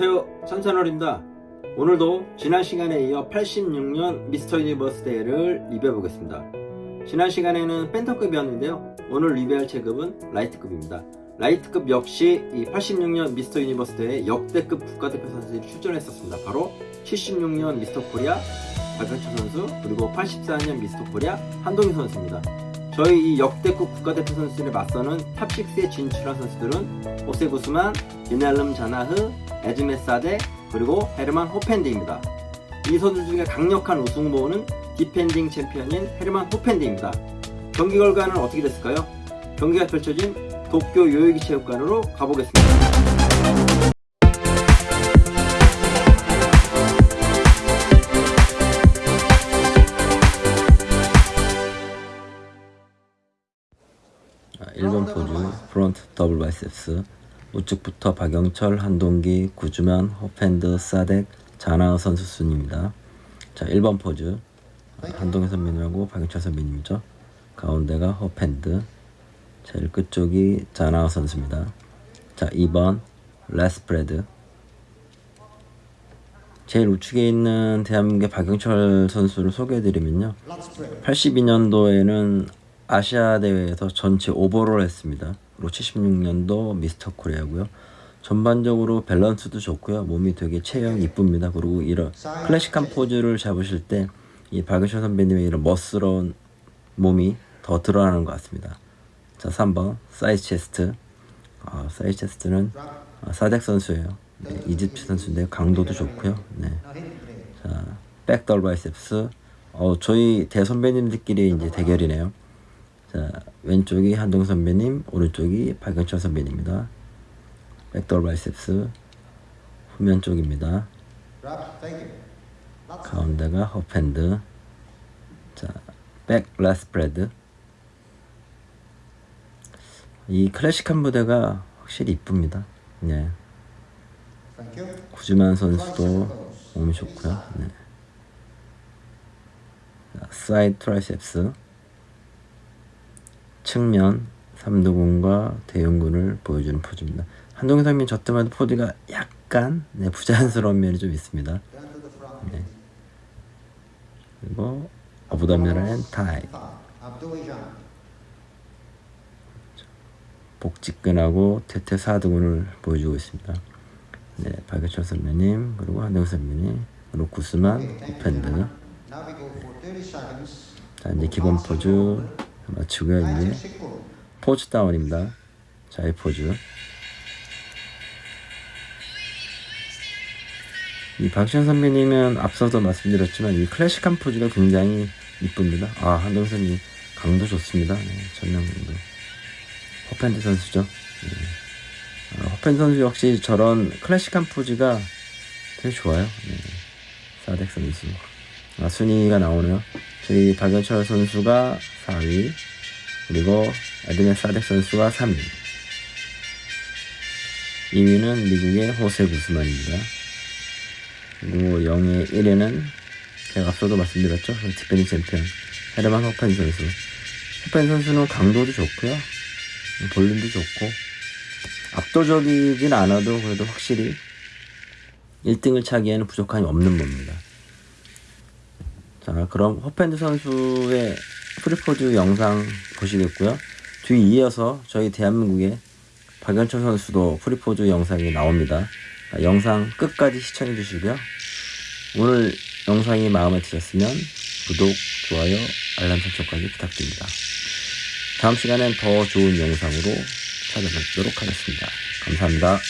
안녕하세요. 천찬월입니다. 오늘도 지난 시간에 이어 86년 미스터 유니버스 대회를 리뷰해 보겠습니다. 지난 시간에는 밴텀급이었는데요. 오늘 리뷰할 체급은 라이트급입니다. 라이트급 역시 이 86년 미스터 유니버스 대회 역대급 국가대표 선수들이 출전했었습니다. 바로 76년 미스터 코리아 박영철 선수 그리고 84년 미스터 코리아 한동희 선수입니다 저희 이 역대급 국가대표 선수들에 맞서는 top 6에 진출한 선수들은 호세 구스만, 비날름 자나흐, 에즈메 사데, 그리고 헤르만 호펜드입니다. 이 선수 중에 강력한 우승 후보는 디펜딩 챔피언인 헤르만 호펜드입니다. 경기 결과는 어떻게 됐을까요? 경기가 펼쳐진 도쿄 요요기 체육관으로 가보겠습니다. 1번 포즈 front double biceps 우측부터 박영철, 한동기, 구스만, 허펜드, 사덱, 자나우 선수 순입니다. 자 1번 포즈 한동희 선배님하고 박영철 선배님이죠. 가운데가 허펜드 제일 끝쪽이 자나우 선수입니다. 자 2번 lat spread 제일 우측에 있는 대한민국의 박영철 선수를 소개해드리면요. 82년도에는 아시아 대회에서 전체 overall 했습니다. 그리고 76년도 미스터 코리아고요. 전반적으로 밸런스도 좋고요. 몸이 되게 체형 이쁩니다. 그리고 이런 클래식한 포즈를 잡으실 때 이 박영철 선배님의 이런 멋스러운 몸이 더 드러나는 것 같습니다. 자 3번 사이즈 체스트 아, 사이즈 체스트는 아, 사덱 선수예요. 네, 이집트 선수인데 강도도 좋고요. 네. 자 back double biceps 어, 저희 대선배님들끼리 이제 대결이네요. 자 왼쪽이 한동 선배님 오른쪽이 박영철 선배님입니다. back double biceps 후면 쪽입니다. 가운데가 허펜드. 자 back lat spread 이 클래식한 무대가 확실히 이쁩니다. 네. 구스만 선수도 몸이 좋고요. 네. 자, side triceps 측면 삼두근과 대흉근을 보여주는 포즈입니다. 한동희 선배님 저 때마다 포즈가 약간 네, 부자연스러운 면이 좀 있습니다. 네. 그리고 abdominal thigh 복직근하고 대퇴사두근을 보여주고 있습니다. 네, 박영철 선배님 그리고 한동희 선배님 그리고 구스만 펜드 자 이제 기본 포즈 맞추고요 이제 pose down입니다. 자 이 포즈. 이 박영철 선배님은 앞서도 말씀드렸지만 이 클래식한 포즈가 굉장히 이쁩니다. 아 한동선님 강도 좋습니다. 네, 전명도. 허펜드 선수죠. 네. 아, 허펜드 선수 역시 저런 클래식한 포즈가 되게 좋아요. 네. 사덱 선수 아, 순위가 나오네요. 저희 박영철 선수가 4위 그리고 에드맨 사덱 선수가 3위. 2위는 미국의 호세 구스만입니다. 그리고 0위 1위는 제가 앞서도 말씀드렸죠? defending champion 헤르만 호펜 선수. 호펜 선수는 강도도 좋고요. 볼륨도 좋고 압도적이진 않아도 그래도 확실히 1등을 차기에는 부족함이 없는 몸입니다 자 그럼 호펜 선수의 free pose 영상 보시겠고요. 뒤 이어서 저희 대한민국의 박연철 선수도 free pose 영상이 나옵니다. 영상 끝까지 시청해 주시고요. 오늘 영상이 마음에 드셨으면 구독, 좋아요, 알람 설정까지 부탁드립니다. 다음 시간엔 더 좋은 영상으로 찾아뵙도록 하겠습니다. 감사합니다